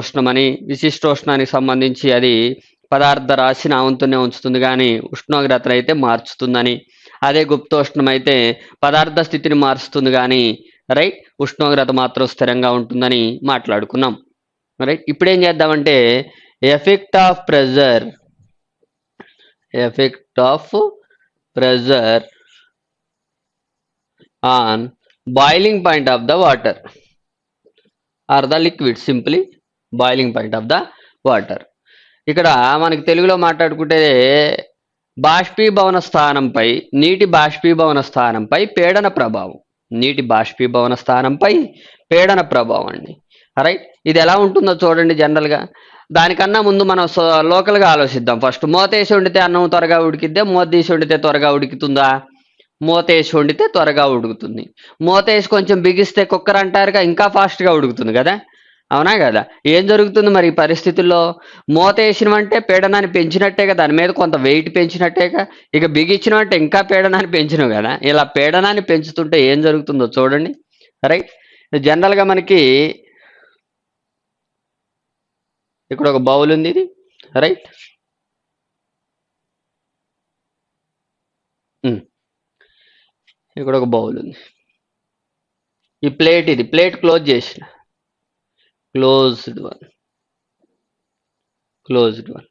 ఉష్ణమని విశిష్టోష్ణానికి సంబంధించి అది పదార్థ రాశిని ఆవంతోనే ఉంచుతుంది. కానీ ఉష్ణోగ్రతను అయితే మార్చుతుందని. అదే గుప్తోష్ణం అయితే పదార్థ స్థితిని మారుస్తుంది. కానీ రైట్ ఉష్ణోగ్రత మాత్రం స్థిరంగా ఉంటుందని మాట్లాడుకున్నాం. రైట్ ఇప్పుడు ఏం చేద్దామంటే effect of pressure effect of pressure on boiling point of the water or the liquid. Simply boiling point of the water ఇక్కడ మనకి తెలుగులో మాట్లాడుకుంటే బాష్పీభవన స్థానంపై నీటి బాష్పీభవన స్థానంపై పీడన ప్రభావం. నీటి బాష్పీభవన స్థానంపై పీడన ప్రభావం అండి. రైట్ ఇది ఎలా ఉంటుందో చూడండి జనరల్గా దానికన్నా ముందు మనం లోకల్గా ఆలోచిద్దాం. ఫస్ట్ మూతేసి వండితే అన్నం త్వరగా ఉడికిద్దే? మూతీసి వండితే త్వరగా ఉడుకుతుందా? మూత వేసి వండితే త్వరగా ఉడుకుతుంది. మూత వేసి కొంచెం బిగిస్తే కుక్కర్ అంటారుగా ఇంకా ఫాస్ట్గా ఉడుకుతుంది కదా? అవునా కదా? ఏం జరుగుతుంది మరి ఈ పరిస్థితుల్లో? మూత వేసినవంటే పీడనాన్ని కదా దాని మీద కొంత వెయిట్ పెంచినట్టేగా ఇక బిగించినవంటే ఇంకా పీడనాన్ని పెంచినావు కదా? ఇలా పీడనాన్ని పెంచుతుంటే ఏం జరుగుతుందో చూడండి. రైట్ జనరల్గా మనకి ఇక్కడ ఒక బౌల్ ఉంది ఇది. రైట్ ఇక్కడ ఒక బౌల్ ఉంది. ఈ ప్లేట్ ఇది. ప్లేట్ క్లోజ్ చేసిన. Closed one closed one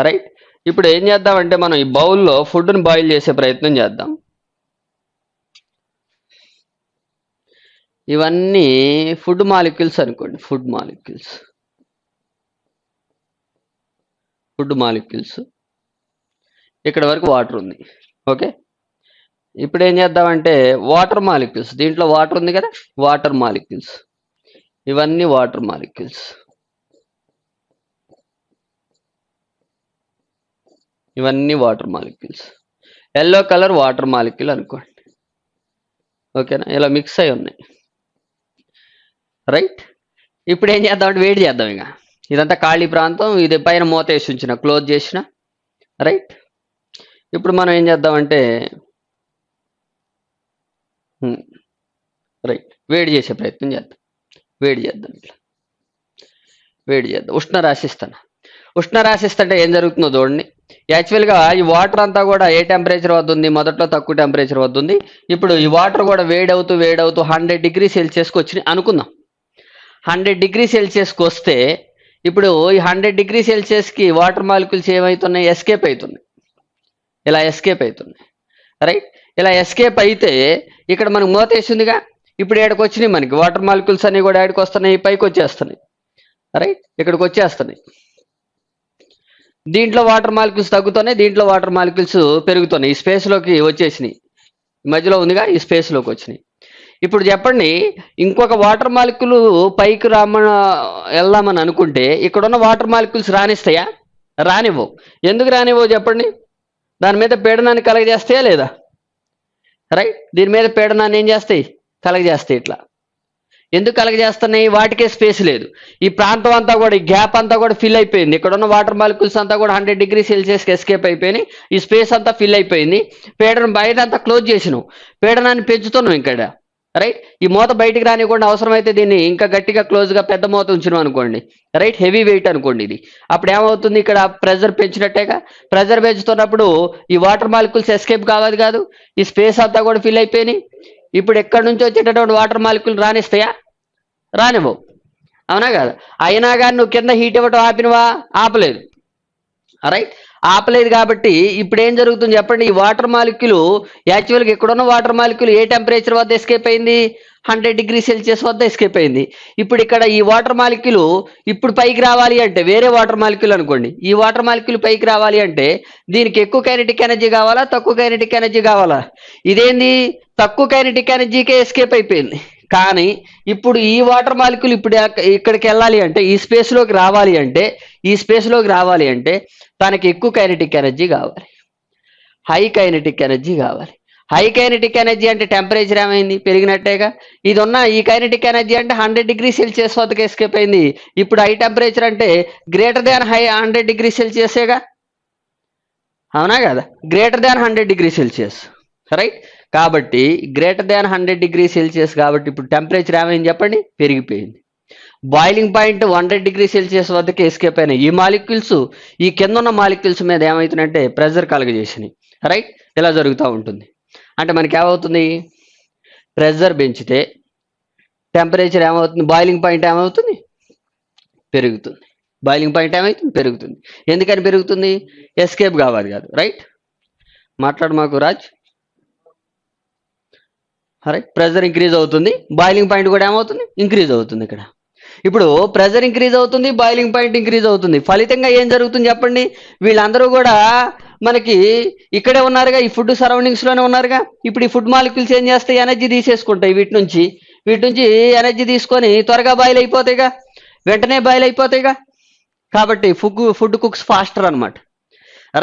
right ఇప్పుడు ఏం చేద్దామంటే మనం ఈ బౌల్లో ఫుడ్ని బాయిల్ చేసే ప్రయత్నం చేద్దాం. ఇవన్నీ ఫుడ్ మాలిక్యూల్స్ అనుకోండి. Food molecules. Food molecules. ఇక్కడ వరకు వాటర్ ఉంది. ఓకే? ఇప్పుడు ఏం చేద్దామంటే వాటర్ మాలిక్యూల్స్. దీంట్లో వాటర్ ఉంది కదా? Water molecules. ఇవన్నీ వాటర్ మాలిక్యూల్స్. ఇవన్నీ water molecules. Yellow colour water molecule అనుకోండి. ఓకేనా? ఇలా మిక్స్ అయి ఉన్నాయి. రైట్? ఇప్పుడు ఏం చేద్దామంటే వేడి చేద్దాం ఇక. ఇదంతా ఖాళీ ప్రాంతం. ఇది పైన మూత వేసి ఉంచిన క్లోజ్ చేసిన. రైట్? ఇప్పుడు మనం ఏం చేద్దామంటే రైట్. వేడి చేసే ప్రయత్నం చేద్దాం. వేడి చేద్దాం ఇట్లా. వేడి చేద్దాం. ఉష్ణ రాసిస్తాను ఉష్ణ రాసిస్తుంటే ఏం జరుగుతుందో చూడండి. యాక్చువల్గా ఈ వాటర్ అంతా కూడా ఏ టెంపరేచర్ వద్ద ఉంది? మొదట్లో తక్కువ టెంపరేచర్ వద్ద ఉంది. ఇప్పుడు ఈ వాటర్ కూడా వేడవుతూ వేడవుతూ హండ్రెడ్ డిగ్రీ సెల్సియస్కి వచ్చినాయి అనుకుందాం. హండ్రెడ్ డిగ్రీ సెల్సియస్కి వస్తే ఇప్పుడు ఈ హండ్రెడ్ డిగ్రీ సెల్సియస్కి వాటర్ మాలిక్యూల్స్ ఏమవుతున్నాయి ఎస్కేప్ అవుతున్నాయి. ఇలా ఎస్కేప్ అవుతున్నాయి. రైట్ ఇలా ఎస్కేప్ అయితే ఇక్కడ మనకు మూత వేసిందిగా ఇప్పుడు ఏడకి వచ్చినాయి మనకి. వాటర్ మాలిక్యూల్స్ అన్ని కూడా ఏడకి వస్తున్నాయి పైకి వచ్చేస్తున్నాయి. రైట్ ఇక్కడికి వచ్చేస్తున్నాయి. దీంట్లో వాటర్ మాలిక్యూల్స్ తగ్గుతున్నాయి దీంట్లో వాటర్ మాలిక్యూల్స్ పెరుగుతున్నాయి. ఈ స్పేస్లోకి వచ్చేసినాయి. మధ్యలో ఉందిగా ఈ స్పేస్లోకి వచ్చినాయి. ఇప్పుడు చెప్పండి ఇంకొక వాటర్ మాలిక్యూల్ పైకి రామన వెళ్దామని అనుకుంటే ఇక్కడ ఉన్న వాటర్ మాలిక్యూల్స్ రానిస్తాయా? రానివ్వవు. ఎందుకు రానివ్వవు చెప్పండి? దాని మీద పీడనాన్ని కలగజేస్తాయా లేదా? రైట్ దీని మీద పీడనాన్ని ఏం చేస్తాయి? కలగజేస్తాయి ఇట్లా. ఎందుకు కలగజేస్తున్నాయి? వాటికే స్పేస్ లేదు. ఈ ప్రాంతం అంతా కూడా ఈ గ్యాప్ అంతా కూడా ఫిల్ అయిపోయింది. ఇక్కడ ఉన్న వాటర్ మాలిక్యూల్స్ అంతా కూడా హండ్రెడ్ డిగ్రీ సెల్సియస్కి ఎస్కేప్ అయిపోయినాయి. ఈ స్పేస్ అంతా ఫిల్ అయిపోయింది. పీడనం బయట అంతా క్లోజ్ చేసినాం. పీడనాన్ని పెంచుతున్నాం ఇక్కడ. రైట్? ఈ మూత బయటికి రానివ్వకుండా అవసరమైతే దీన్ని ఇంకా గట్టిగా క్లోజ్గా పెద్ద మూత ఉంచినాం అనుకోండి. రైట్? హెవీ వెయిట్ అనుకోండి ఇది. అప్పుడు ఏమవుతుంది ఇక్కడ? ప్రెజర్ పెంచినట్టేగా? ప్రెజర్ పెంచుతున్నప్పుడు ఈ వాటర్ మాలిక్యూల్స్ ఎస్కేప్ కావాలి కాదు. ఈ స్పేస్ అంతా కూడా ఫిల్ అయిపోయినాయి. ఇప్పుడు ఎక్కడి నుంచి వచ్చేటటువంటి వాటర్ మాలిక్యూల్ రానిస్తాయా? రానివ్వవు అవునా కదా. అయినా కానీ నువ్వు కింద హీట్ ఇవ్వటం ఆపినవా? ఆపలేదు. రైట్ ఆపలేదు కాబట్టి ఇప్పుడు ఏం జరుగుతుంది చెప్పండి? ఈ వాటర్ మాలిక్యూల్ యాక్చువల్గా ఇక్కడున్న వాటర్ మాలిక్యూల్ ఏ టెంపరేచర్ వద్ద ఎస్కేప్ అయింది? హండ్రెడ్ డిగ్రీ సెల్సియస్ వద్ద ఎస్కేప్ అయింది. ఇప్పుడు ఇక్కడ ఈ వాటర్ మాలిక్యులు ఇప్పుడు పైకి రావాలి అంటే వేరే వాటర్ మాలిక్యులు అనుకోండి. ఈ వాటర్ మాలిక్యులు పైకి రావాలి అంటే దీనికి ఎక్కువ కైనటిక్ ఎనర్జీ కావాలా? తక్కువ కైనటిక్ ఎనర్జీ కావాలా? ఇదేంది? తక్కువ కైనటిక్ ఎనర్జీకే ఎస్కేప్ అయిపోయింది. కానీ ఇప్పుడు ఈ వాటర్ మాలిక్యూల్ ఇప్పుడు ఇక్కడికి వెళ్ళాలి అంటే ఈ స్పేస్లోకి రావాలి అంటే ఈ స్పేస్లోకి రావాలి అంటే తనకి ఎక్కువ కైనటిక్ ఎనర్జీ కావాలి. హై కైనటిక్ ఎనర్జీ కావాలి. హై కైనటిక్ ఎనర్జీ అంటే టెంపరేచర్ ఏమైంది? పెరిగినట్టేగా. ఇది ఉన్న ఈ కైనటిక్ ఎనర్జీ అంటే హండ్రెడ్ డిగ్రీ సెల్సియస్ వద్దకు ఎస్కేప్ అయింది. ఇప్పుడు హై టెంపరేచర్ అంటే greater than high hundred degree సెల్సియసేగా అవునా కదా? Greater than hundred degree Celsius right కాబట్టి greater than hundred degree Celsius కాబట్టి ఇప్పుడు టెంపరేచర్ ఏమైంది చెప్పండి? పెరిగిపోయింది. Boiling point hundred degree Celsius వద్దకి ఎస్కేప్ అయినాయి. ఈ మాలిక్యూల్స్ ఈ కింద ఉన్న మాలిక్యూల్స్ మీద ఏమవుతుందంటే ప్రెజర్ కలుగజేసినాయి. రైట్ ఇలా జరుగుతూ ఉంటుంది. అంటే మనకి ఏమవుతుంది? ప్రెజర్ పెంచితే టెంపరేచర్ ఏమవుతుంది? బాయిలింగ్ పాయింట్ ఏమవుతుంది? పెరుగుతుంది. బాయిలింగ్ పాయింట్ ఏమవుతుంది పెరుగుతుంది. ఎందుకని పెరుగుతుంది? ఎస్కేప్ కావాలి కాదు. రైట్? మాట్లాడు మాకు రాజ్. రైట్? ప్రెజర్ ఇంక్రీజ్ అవుతుంది. బాయిలింగ్ పాయింట్ కూడా ఏమవుతుంది? ఇంక్రీజ్ అవుతుంది ఇక్కడ. ఇప్పుడు ప్రెజర్ ఇంక్రీజ్ అవుతుంది బాయిలింగ్ పాయింట్ ఇంక్రీజ్ అవుతుంది. ఫలితంగా ఏం జరుగుతుంది చెప్పండి? వీళ్ళందరూ కూడా మనకి ఇక్కడే ఉన్నారుగా ఈ ఫుడ్ సరౌండింగ్స్లోనే ఉన్నారుగా. ఇప్పుడు ఈ ఫుడ్ మాలిక్యూల్స్ ఏం చేస్తాయి? ఎనర్జీ తీసేసుకుంటాయి వీటి నుంచి. వీటి నుంచి ఎనర్జీ తీసుకొని త్వరగా బాయిల్ అయిపోతాయిగా. వెంటనే బాయిల్ అయిపోతాయిగా. కాబట్టి ఫుడ్ ఫుడ్ కుక్స్ ఫాస్టర్ అన్నమాట.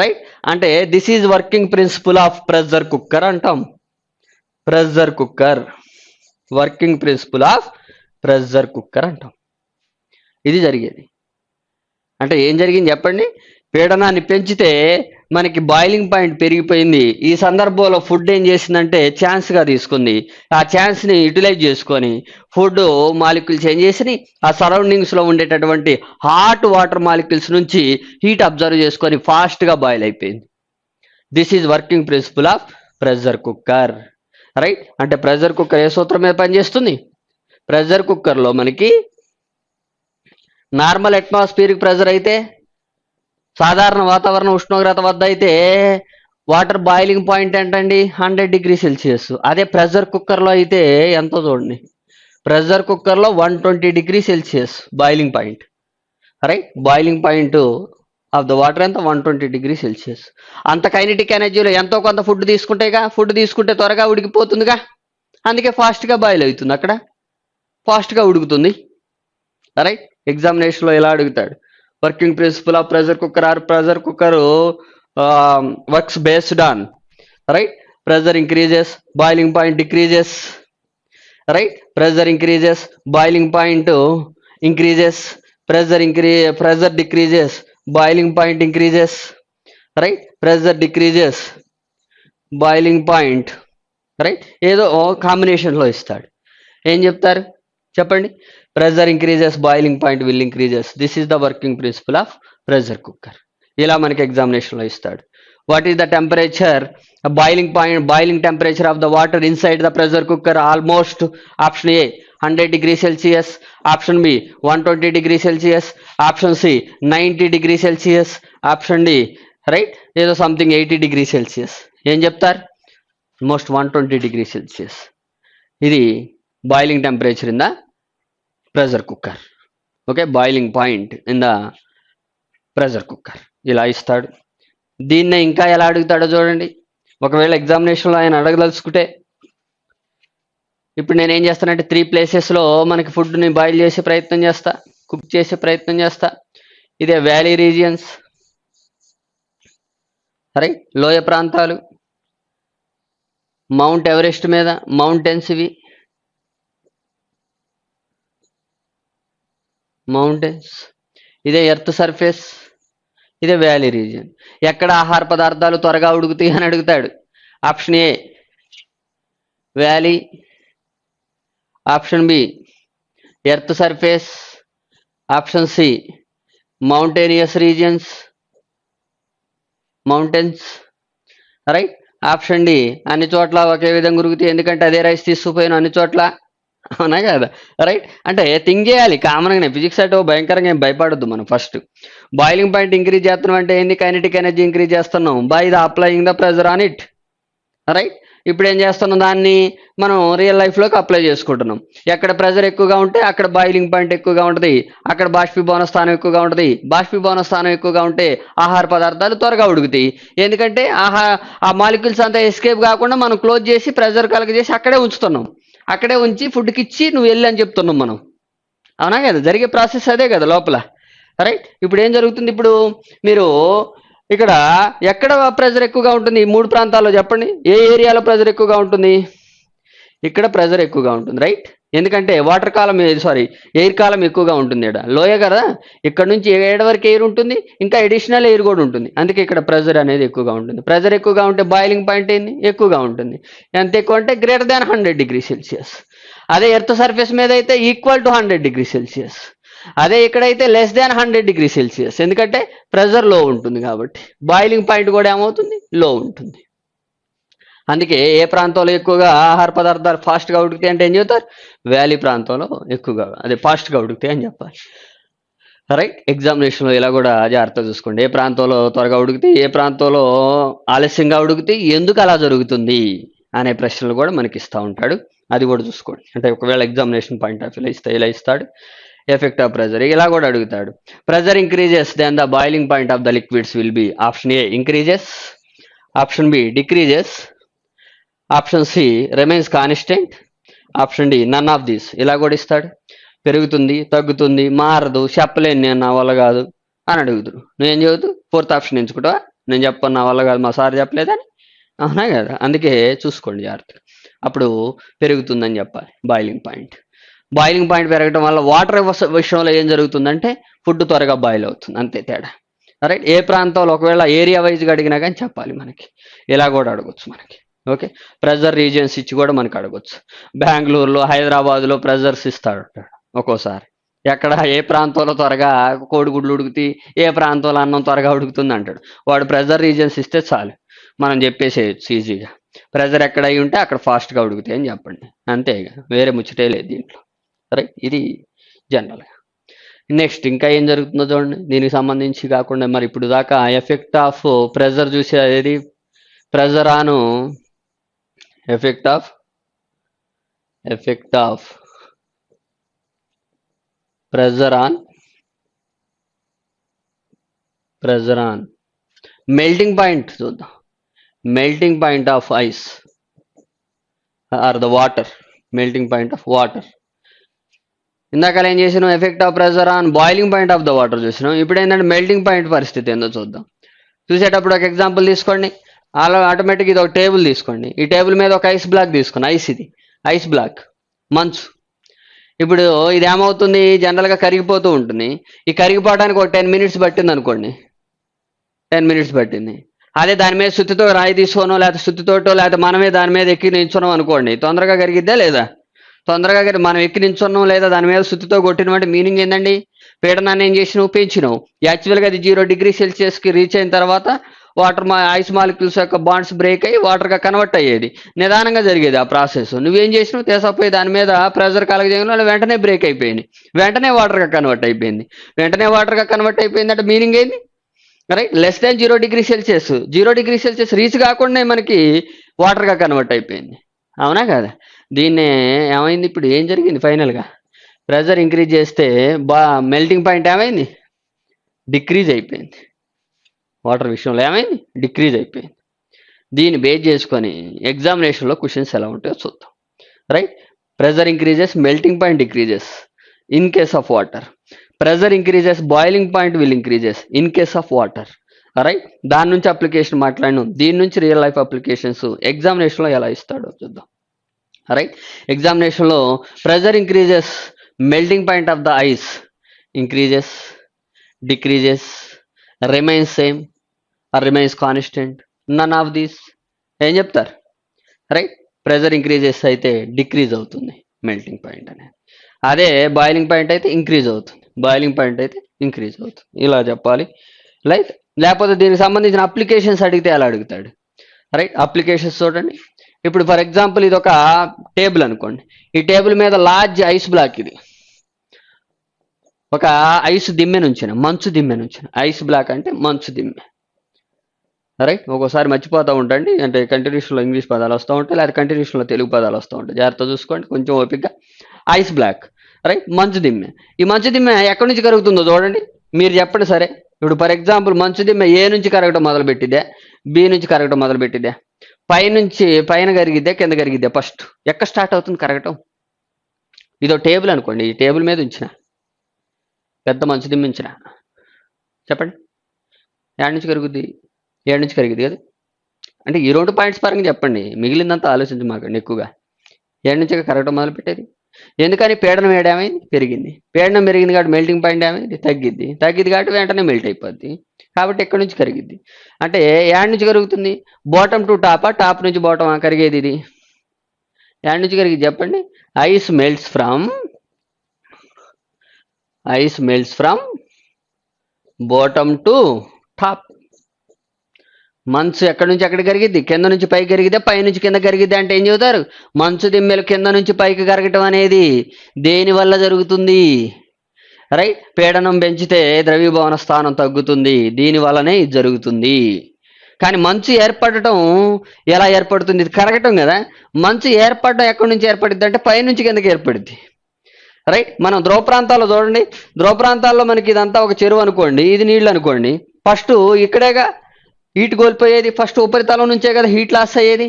రైట్ అంటే this is working principle of pressure cooker అంటాం. Pressure cooker working principle of pressure cooker అంటాం. ఇది జరిగేది. అంటే ఏం జరిగింది చెప్పండి? పీడనాన్ని పెంచితే మనకి బాయిలింగ్ పాయింట్ పెరిగిపోయింది. ఈ సందర్భంలో ఫుడ్ ఏం చేసిందంటే ఛాన్స్గా తీసుకుంది. ఆ ఛాన్స్ని యూటిలైజ్ చేసుకొని ఫుడ్ మాలిక్యూల్స్ ఏం చేసి ఆ సరౌండింగ్స్లో ఉండేటటువంటి హాట్ వాటర్ మాలిక్యూల్స్ నుంచి హీట్ అబ్జర్వ్ చేసుకొని ఫాస్ట్గా బాయిల్ అయిపోయింది. This is working principle of pressure cooker right అంటే ప్రెజర్ కుక్కర్ ఏ సూత్రం మీద పనిచేస్తుంది? ప్రెజర్ కుక్కర్లో మనకి నార్మల్ అట్మాస్ఫియరిక్ ప్రెజర్ అయితే సాధారణ వాతావరణ ఉష్ణోగ్రత వద్ద అయితే వాటర్ బాయిలింగ్ పాయింట్ ఏంటండి? Hundred degree Celsius. అదే ప్రెషర్ కుక్కర్లో అయితే ఎంతో చూడండి? ప్రెషర్ కుక్కర్లో one twenty degree Celsius boiling point. Right? Boiling point of the water ఎంత? One twenty degree Celsius. అంత కైనటిక్ ఎనర్జీలో ఎంతో కొంత ఫుడ్ తీసుకుంటేగా? ఫుడ్ తీసుకుంటే త్వరగా ఉడికిపోతుందిగా? అందుకే ఫాస్ట్గా బాయిల్ అవుతుంది అక్కడ. ఫాస్ట్గా ఉడుకుతుంది. రైట్? ఎగ్జామినేషన్లో ఎలా అడుగుతాడు? Working principle of pressure cooker or pressure cooker works based on right pressure increases boiling point decreases right pressure increases boiling point increases pressure increase pressure decreases boiling point increases right pressure decreases boiling point right ఏదో కాంబినేషన్లో ఇస్తాడు. ఏం చెప్తారు? చెప్పండి. Pressure increases boiling point will increases. This is the working principle of pressure cooker ఇలా మనకి ఎగ్జామినేషన్లో ఇస్తాడు. What is the temperature boiling point boiling temperature of the water inside the pressure cooker almost option A hundred degree Celsius option B one twenty degree Celsius option C ninety degree Celsius option D right ఏదో something eighty degree Celsius ఏం చెప్తారు? Most one twenty degree Celsius ఇది boiling temperature in the pressure cooker okay boiling point in the pressure cooker ఇలా ఇస్తాడు. దీన్నే ఇంకా ఎలా అడుగుతాడో చూడండి. ఒకవేళ ఎగ్జామినేషన్లో ఆయన అడగదలుచుకుంటే ఇప్పుడు నేను ఏం చేస్తానంటే త్రీ ప్లేసెస్లో మనకి ఫుడ్ని బాయిల్ చేసే ప్రయత్నం చేస్తా కుక్ చేసే ప్రయత్నం చేస్తా. ఇదే వ్యాలీ రీజియన్స్ రైట్ లోయ ప్రాంతాలు మౌంట్ ఎవరెస్ట్ మీద మౌంటైన్స్ ఇవి. మౌంటైన్స్ ఇదే ఎర్త్ సర్ఫేస్ ఇదే వ్యాలీ రీజియన్ ఎక్కడ ఆహార పదార్థాలు త్వరగా ఉడుకుతాయి అని అడుగుతాడు. Option A valley option B earth surface option C mountainous regions mountains right option D అన్ని చోట్ల ఒకే విధంగా ఉరుగుతాయి ఎందుకంటే అదే రైస్ తీసుకుపోయిన అన్ని చోట్ల అవునా కదా? రైట్ అంటే థింక్ చేయాలి. కామన్గానే ఫిజిక్స్ అంటే భయంకరంగా ఏం భయపడద్దు మనం ఫస్ట్ బాయిలింగ్ పాయింట్ ఇంక్రీజ్ చేస్తున్నాం అంటే ఏంది కైనటిక్ ఎనర్జీ ఇంక్రీజ్ చేస్తున్నాం? By the applying the pressure on it right ఇప్పుడు ఏం చేస్తున్నాం దాన్ని? మనం రియల్ లైఫ్లోకి అప్లై చేసుకుంటున్నాం. ఎక్కడ ప్రెజర్ ఎక్కువగా ఉంటే అక్కడ బాయిలింగ్ పాయింట్ ఎక్కువగా ఉంటుంది. అక్కడ బాష్పీభవన స్థానం ఎక్కువగా ఉంటుంది. బాష్పీభవన స్థానం ఎక్కువగా ఉంటే ఆహార పదార్థాలు త్వరగా ఉడుకుతాయి. ఎందుకంటే ఆహా ఆ మాలిక్యూల్స్ అంతా ఎస్కేప్ కాకుండా మనం క్లోజ్ చేసి ప్రెజర్ కలగజేసి అక్కడే ఉంచుతున్నాం. అక్కడే ఉంచి ఫుడ్కి ఇచ్చి నువ్వు వెళ్ళి అని చెప్తున్నాం మనం. అవునా కదా? జరిగే ప్రాసెస్ అదే కదా లోపల. రైట్ ఇప్పుడు ఏం జరుగుతుంది ఇప్పుడు? మీరు ఇక్కడ ఎక్కడ ప్రెజర్ ఎక్కువగా ఉంటుంది? ఈ మూడు ప్రాంతాల్లో చెప్పండి. ఏ ఏరియాలో ప్రెజర్ ఎక్కువగా ఉంటుంది? ఇక్కడ ప్రెజర్ ఎక్కువగా ఉంటుంది. రైట్ ఎందుకంటే water column sorry air column ఎక్కువగా ఉంటుంది ఇక్కడ లోయ కదా? ఇక్కడ నుంచి ఏడు వరకు ఎయిర్ ఉంటుంది? ఇంకా అడిషనల్ ఎయిర్ కూడా ఉంటుంది. అందుకే ఇక్కడ ప్రెజర్ అనేది ఎక్కువగా ఉంటుంది. ప్రెజర్ ఎక్కువగా ఉంటే బాయిలింగ్ పాయింట్ ఏంది? ఎక్కువగా ఉంటుంది. ఎంత ఎక్కువ అంటే greater than hundred degree Celsius అదే ఎర్త్ సర్ఫేస్ మీద అయితే equal to hundred degree Celsius అదే ఇక్కడైతే less than hundred degree Celsius ఎందుకంటే ప్రెజర్లో ఉంటుంది కాబట్టి. బాయిలింగ్ పాయింట్ కూడా ఏమవుతుంది? లో ఉంటుంది. అందుకే ఏ ప్రాంతంలో ఎక్కువగా ఆహార పదార్థాలు ఫాస్ట్గా ఉడికితే అంటే ఏం చెబుతారు? వ్యాలీ ప్రాంతంలో ఎక్కువగా అదే ఫాస్ట్గా ఉడికితే అని చెప్పాలి. రైట్ ఎగ్జామినేషన్లో ఇలా కూడా జాగ్రత్తగా చూసుకోండి. ఏ ప్రాంతంలో త్వరగా ఉడికితే ఏ ప్రాంతంలో ఆలస్యంగా ఉడికితే ఎందుకు అలా జరుగుతుంది అనే ప్రశ్నలు కూడా మనకి ఇస్తూ ఉంటాడు. అది కూడా చూసుకోండి. అంటే ఒకవేళ ఎగ్జామినేషన్ పాయింట్ ఆఫ్ వ్యూలో ఇస్తే ఇలా ఇస్తాడు. ఎఫెక్ట్ ఆఫ్ ప్రెజర్ ఇలా కూడా అడుగుతాడు. Pressure increases then the boiling point of the liquids will be option A increases option B decreases option C remains constant option D none of these ఇలా కూడా ఇస్తాడు. పెరుగుతుంది తగ్గుతుంది మారదు చెప్పలేను నేను నా వల్ల కాదు అని అడుగుతురు నువ్వేం చదువుతూ ఫోర్త్ ఆప్షన్ ఎంచుకుంటావా? నేను చెప్పను నా వల్ల కాదు మా సార్ చెప్పలేదని? అవునా కదా? అందుకే చూసుకోండి జాగ్రత్త అప్పుడు పెరుగుతుందని చెప్పాలి బాయిలింగ్ పాయింట్ బాయిలింగ్ పాయింట్ పెరగడం వల్ల వాటర్ విషయంలో ఏం జరుగుతుందంటే ఫుడ్ త్వరగా బాయిల్ అవుతుంది. అంతే తేడా. రైట్ ఏ ప్రాంతంలో ఒకవేళ ఏరియా వైజ్గా అడిగినా కానీ చెప్పాలి మనకి. ఇలా కూడా అడగవచ్చు మనకి. ఓకే? ప్రెజర్ రీజియన్స్ ఇచ్చి కూడా మనకి అడగొచ్చు. బెంగళూరులో హైదరాబాద్లో ప్రెజర్స్ ఇస్తాడు. ఒక్కోసారి. ఎక్కడ ఏ ప్రాంతంలో త్వరగా కోడిగుడ్లు ఉడుకుతాయి ఏ ప్రాంతంలో అన్నం త్వరగా ఉడుకుతుంది అంటాడు. వాడు ప్రెజర్ రీజియన్స్ ఇస్తే చాలు. మనం చెప్పేసేయచ్చు ఈజీగా. ప్రెజర్ ఎక్కడ అయి ఉంటే అక్కడ ఫాస్ట్గా ఉడుకుతాయి అని చెప్పండి. అంతే ఇక. వేరే ముచ్చటే లేదు దీంట్లో. రైట్ ఇది జనరల్గా. నెక్స్ట్ ఇంకా ఏం జరుగుతుందో చూడండి. దీనికి సంబంధించి కాకుండా మరి ఇప్పుడు దాకా ఎఫెక్ట్ ఆఫ్ ప్రెజర్ చూసేది pressure on effect of effect of pressure on pressure on melting point చూద్దాం. Melting point of ice or the water melting point of water ఇందాక ఏం చేసినాం effect of pressure on boiling point of the water చూసినాం ఇప్పుడు ఏంటంటే melting point పరిస్థితి ఏందో చూద్దాం. చూసేటప్పుడు ఒక ఎగ్జాంపుల్ తీసుకోండి. అలా ఆటోమేటిక్ ఇది ఒక టేబుల్ తీసుకోండి. ఈ టేబుల్ మీద ఒక ఐస్ బ్లాక్ తీసుకోండి ఐస్ ఇది ఐస్ బ్లాక్ మంచు. ఇప్పుడు ఇది ఏమవుతుంది? జనరల్గా కరిగిపోతూ ఉంటుంది. ఈ కరిగిపోవడానికి ఒక టెన్ మినిట్స్ పట్టింది అనుకోండి. టెన్ మినిట్స్ పట్టింది. అదే దాని మీద సుత్తితో రాయి తీసుకోనో లేకపోతే సుత్తితోటో లేకపోతే మనమే దాని మీద ఎక్కి నించున్నాం అనుకోండి. తొందరగా కరిగిద్దా లేదా? తొందరగా మనం ఎక్కి నించున్నాం లేదా? దాని మీద సుత్తితో కొట్టినటువంటి మీనింగ్ ఏంటండి పీడనాన్ని ఏం చేసినావు? పెంచినావు. యాక్చువల్గా అది జీరో డిగ్రీ సెల్సియస్కి రీచ్ అయిన తర్వాత వాటర్ మా ఐస్ మాలిక్యూల్స్ యొక్క బాండ్స్ బ్రేక్ అయ్యి వాటర్గా కన్వర్ట్ అయ్యేది. నిదానంగా జరిగేది ఆ ప్రాసెస్. నువ్వేం చేసినావు? తీసపోయి దాని మీద ప్రెజర్ కలగజేయడం వెంటనే బ్రేక్ అయిపోయింది. వెంటనే వాటర్గా కన్వర్ట్ అయిపోయింది. వెంటనే వాటర్గా కన్వర్ట్ అయిపోయింది అంటే మీనింగ్ ఏంది? Right? Less than zero degree Celsius. Zero degree Celsius reach కాకుండా మనకి వాటర్గా కన్వర్ట్ అయిపోయింది. అవునా కదా? దీన్నే ఏమైంది ఇప్పుడు? ఏం జరిగింది ఫైనల్గా? ప్రెజర్ ఇంక్రీజ్ చేస్తే బా మెల్టింగ్ పాయింట్ ఏమైంది? డిక్రీజ్ అయిపోయింది. వాటర్ విషయంలో ఏమైంది? డిక్రీజ్ అయిపోయింది. దీన్ని బేస్ చేసుకొని ఎగ్జామినేషన్లో క్వశ్చన్స్ ఎలా ఉంటాయో చూద్దాం. Right? Pressure increases melting point decreases. In case of water. Pressure increases boiling point will increases. In case of water. Right? దాని నుంచి అప్లికేషన్ మాట్లాడినాం. దీని నుంచి రియల్ లైఫ్ అప్లికేషన్స్ ఎగ్జామినేషన్లో ఎలా ఇస్తాడో చూద్దాం. రైట్? ఎగ్జామినేషన్లో pressure increases melting point of the ice increases decreases remains same or remains constant none of these ఏం చెప్తారు? రైట్ ప్రెజర్ ఇంక్రీజెస్ అయితే డిక్రీజ్ అవుతుంది మెల్టింగ్ పాయింట్ అనేది. అదే బాయిలింగ్ పాయింట్ అయితే ఇంక్రీజ్ అవుతుంది. బాయిలింగ్ పాయింట్ అయితే ఇంక్రీజ్ అవుతుంది. ఇలా చెప్పాలి. లైక్ లేకపోతే దీనికి సంబంధించిన అప్లికేషన్స్ అడిగితే ఎలా అడుగుతాడు? రైట్ అప్లికేషన్స్ చూడండి. ఇప్పుడు ఫర్ ఎగ్జాంపుల్ ఇది ఒక టేబుల్ అనుకోండి. ఈ టేబుల్ మీద లార్జ్ ఐస్ బ్లాక్ ఇది. ఒక ఐస్ దిమ్మె నుంచిన మంచు దిమ్మె నుంచిన. ఐస్ బ్లాక్ అంటే మంచు దిమ్మె. రైట్ ఒక్కోసారి మర్చిపోతూ ఉంటండి అంటే కంటిన్యూషన్లో ఇంగ్లీష్ పదాలు వస్తూ ఉంటాయి లేదా కంటిన్యూషన్లో తెలుగు పదాలు వస్తూ ఉంటాయి. జాగ్రత్త చూసుకోండి కొంచెం ఓపికగా ఐస్ బ్లాక్ రైట్ మంచు దిమ్మె. ఈ మంచు దిమ్మె ఎక్కడి నుంచి కరుగుతుందో చూడండి. మీరు చెప్పండి సరే. ఇప్పుడు ఫర్ ఎగ్జాంపుల్ మంచు దిమ్మె ఏ నుంచి కరగడం మొదలుపెట్టిదే? బి నుంచి కరగడం మొదలుపెట్టిదే? పైనుంచి పై నుంచి పైన కరిగిద్దే కింద కరిగిద్దే? ఫస్ట్ ఎక్కడ స్టార్ట్ అవుతుంది కరగటం? ఇదో టేబుల్ అనుకోండి. ఈ టేబుల్ మీద ఉంచిన. పెద్ద మంచు దిమ్మించిన చెప్పండి. ఏడు నుంచి కరుగుద్ది? ఏడు నుంచి కరిగిద్ది కదా? అంటే ఈ రెండు పాయింట్స్ పరంగా చెప్పండి. మిగిలిందంతా ఆలోచించమాకండి ఎక్కువగా. ఏడు నుంచి కరగటం మొదలుపెట్టేది. ఎందుకని పీడనం ఏడేమైంది పెరిగింది. పీడనం పెరిగింది కాబట్టి మెల్టింగ్ పాయింట్ ఏమైంది? తగ్గిద్ది. తగ్గిద్ది కాబట్టి వెంటనే మెల్ట్ అయిపోద్ది. కాబట్టి ఎక్కడి నుంచి కరిగిద్ది? అంటే ఏడు నుంచి కరుగుతుంది? బాటమ్ టు టాపా టాప్ నుంచి బాటమ్ కరిగేది ఇది. యాడ్ నుంచి కరిగింది చెప్పండి. Ice melts from ice melts from bottom to top. మంచు ఎక్కడి నుంచి ఎక్కడ కరిగిద్ది? కింద నుంచి పైకి కరిగితే పై నుంచి కింద కరిగిద్ది అంటే ఏం చెబుతారు? మంచు దిమ్మెలు కింద నుంచి పైకి కరగటం అనేది దేని వల్ల జరుగుతుంది? రైట్? పీడనం పెంచితే ద్రవీభవన స్థానం తగ్గుతుంది. దీని వల్లనే ఇది జరుగుతుంది. కానీ మంచు ఏర్పడటం ఎలా ఏర్పడుతుంది? ఇది కరగటం కదా. మంచు ఏర్పడటం ఎక్కడి నుంచి ఏర్పడుద్ది అంటే పై నుంచి కిందకి ఏర్పడుద్ది. రైట్ మనం ధ్రువ ప్రాంతాల్లో చూడండి. ధ్రువ ప్రాంతాల్లో మనకి ఇదంతా ఒక చెరువు అనుకోండి. ఇది నీళ్ళు అనుకోండి. ఫస్ట్ ఇక్కడేగా హీట్ కోల్పోయేది. ఫస్ట్ ఉపరితలం నుంచే కదా హీట్ లాస్ అయ్యేది.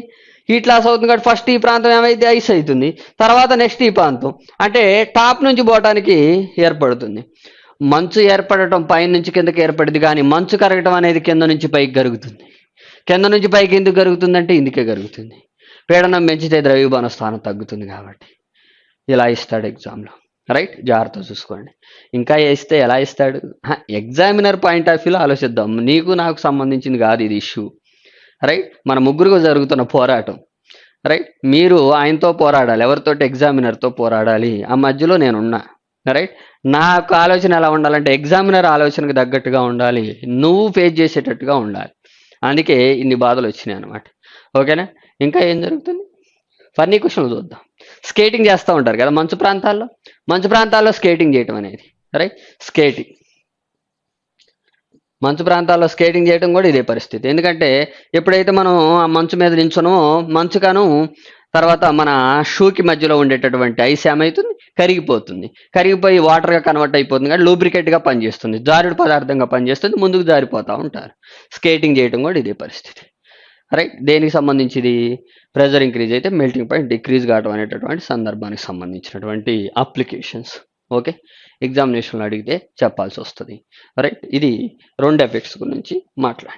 హీట్ లాస్ అవుతుంది కాబట్టి ఫస్ట్ ఈ ప్రాంతం ఏమైతే ఐస్ అవుతుంది. తర్వాత నెక్స్ట్ ఈ ప్రాంతం. అంటే టాప్ నుంచి పోవటానికి ఏర్పడుతుంది. మంచు ఏర్పడటం పైన నుంచి కిందకి ఏర్పడింది కానీ మంచు కరగటం అనేది కింద నుంచి పైకి జరుగుతుంది కింద నుంచి పైకి ఎందుకు జరుగుతుందంటే ఇందుకే జరుగుతుంది పీడనం పెంచితే ద్రవీభవన స్థానం తగ్గుతుంది కాబట్టి. ఇలా ఇస్తాడు ఎగ్జామ్లో రైట్? జాగ్రత్త చూసుకోండి. ఇంకా వేస్తే ఎలా ఇస్తాడు ఎగ్జామినర్ పాయింట్ ఆఫ్ వ్యూలో ఆలోచిద్దాం. నీకు నాకు సంబంధించింది కాదు ఇది ఇష్యూ. రైట్? మన ముగ్గురుగా జరుగుతున్న పోరాటం. రైట్? మీరు ఆయనతో పోరాడాలి ఎవరితోటి? ఎగ్జామినర్తో పోరాడాలి. ఆ మధ్యలో నేనున్నా. రైట్? నాకు ఆలోచన ఎలా ఉండాలంటే ఎగ్జామినర్ ఆలోచనకు తగ్గట్టుగా ఉండాలి. నువ్వు ఫేస్ చేసేటట్టుగా ఉండాలి. అందుకే ఇన్ని బాధలు వచ్చినాయి అనమాట ఓకేనా? ఇంకా ఏం జరుగుతుంది? ఫన్నీ క్వశ్చన్లు చూద్దాం. స్కేటింగ్ చేస్తూ ఉంటారు కదా మంచు ప్రాంతాల్లో? మంచు ప్రాంతాల్లో స్కేటింగ్ చేయటం అనేది రైట్ స్కేటింగ్. మంచు ప్రాంతాల్లో స్కేటింగ్ చేయడం కూడా ఇదే పరిస్థితి. ఎందుకంటే ఎప్పుడైతే మనం ఆ మంచు మీద నించునో కను తర్వాత మన షూకి మధ్యలో ఉండేటటువంటి ఐస్ ఏమవుతుంది కరిగిపోతుంది. కరిగిపోయి వాటర్గా కన్వర్ట్ అయిపోతుంది కానీ లూబ్రికేట్గా పనిచేస్తుంది. జారుడు పదార్థంగా పనిచేస్తుంది ముందుకు జారిపోతూ ఉంటారు. స్కేటింగ్ చేయడం కూడా ఇదే పరిస్థితి. రైట్ దేనికి సంబంధించింది? ప్రెజర్ ఇంక్రీజ్ అయితే మెల్టింగ్ పాయింట్ డిక్రీజ్ కావడం అనేటటువంటి సందర్భానికి సంబంధించినటువంటి అప్లికేషన్స్ ఓకే ఎగ్జామినేషన్లో అడిగితే చెప్పాల్సి వస్తుంది. రైట్ ఇది రెండు ఎఫెక్ట్స్ గురించి మాట్లాడి